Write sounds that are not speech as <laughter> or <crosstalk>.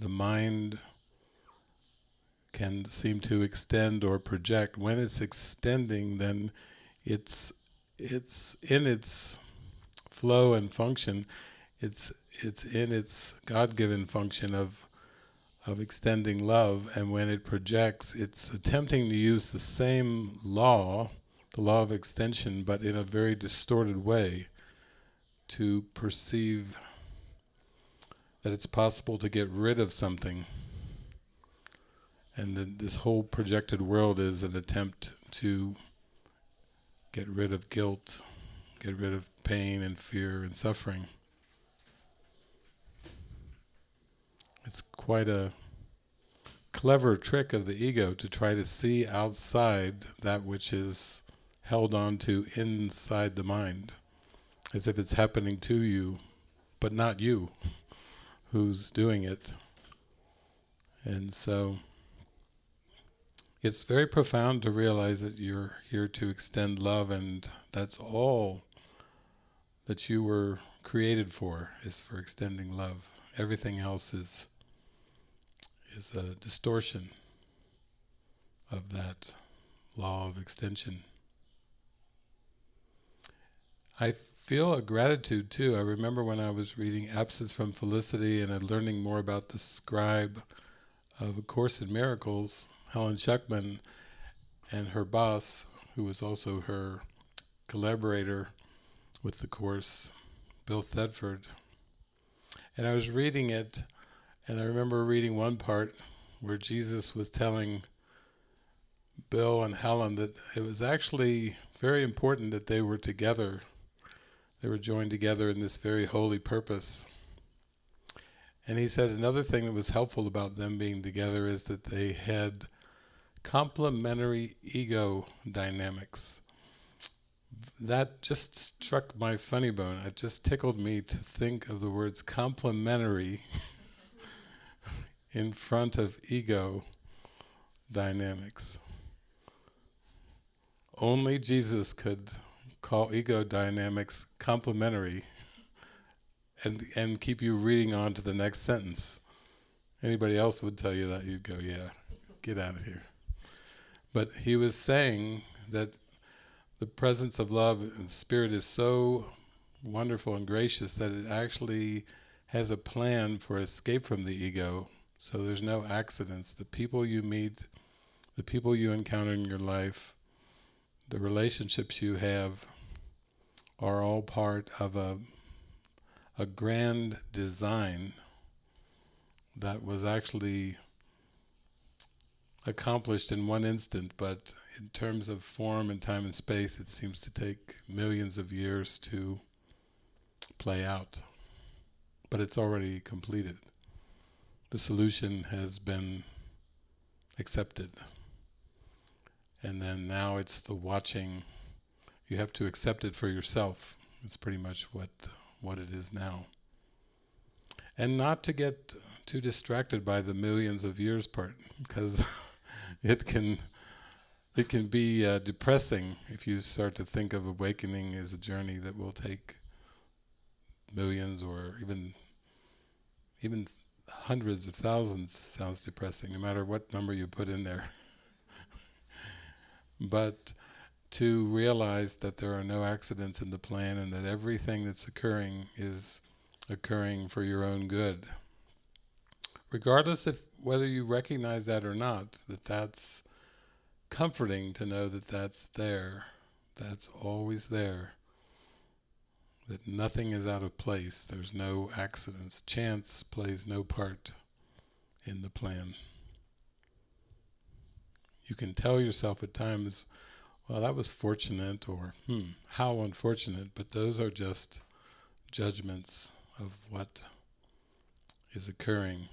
the mind can seem to extend or project. When it's extending, then it's it's in its flow and function. It's it's in its God-given function of of extending love, and when it projects, it's attempting to use the same law, the law of extension, but in a very distorted way, to perceive that it's possible to get rid of something. And that this whole projected world is an attempt to get rid of guilt, get rid of pain and fear and suffering. It's quite a clever trick of the ego to try to see outside that which is held on to inside the mind, as if it's happening to you, but not you who's doing it. And so it's very profound to realize that you're here to extend love and that's all that you were created for, is for extending love. Everything else is is a distortion of that law of extension. I feel a gratitude too. I remember when I was reading Absence from Felicity and learning more about the scribe of A Course in Miracles, Helen Schucman, and her boss, who was also her collaborator with the Course, Bill Thetford. And I was reading it, and I remember reading one part where Jesus was telling Bill and Helen that it was actually very important that they were together they were joined together in this very holy purpose. And he said another thing that was helpful about them being together is that they had complementary ego dynamics. That just struck my funny bone. It just tickled me to think of the words complementary in front of ego dynamics. Only Jesus could call ego dynamics complementary and and keep you reading on to the next sentence. Anybody else would tell you that, you'd go, yeah, get out of here. But he was saying that the presence of love and spirit is so wonderful and gracious that it actually has a plan for escape from the ego, so there's no accidents. The people you meet, the people you encounter in your life, the relationships you have are all part of a a grand design that was actually accomplished in one instant, but in terms of form and time and space, it seems to take millions of years to play out. But it's already completed. The solution has been accepted. And then now it's the watching. You have to accept it for yourself. It's pretty much what what it is now. And not to get too distracted by the millions of years part, because <laughs> it can it can be uh, depressing if you start to think of awakening as a journey that will take millions or even even hundreds of thousands sounds depressing, no matter what number you put in there but to realize that there are no accidents in the plan and that everything that's occurring is occurring for your own good. Regardless of whether you recognize that or not, that that's comforting to know that that's there, that's always there, that nothing is out of place, there's no accidents, chance plays no part in the plan you can tell yourself at times, well, that was fortunate, or hmm, how unfortunate, but those are just judgments of what is occurring.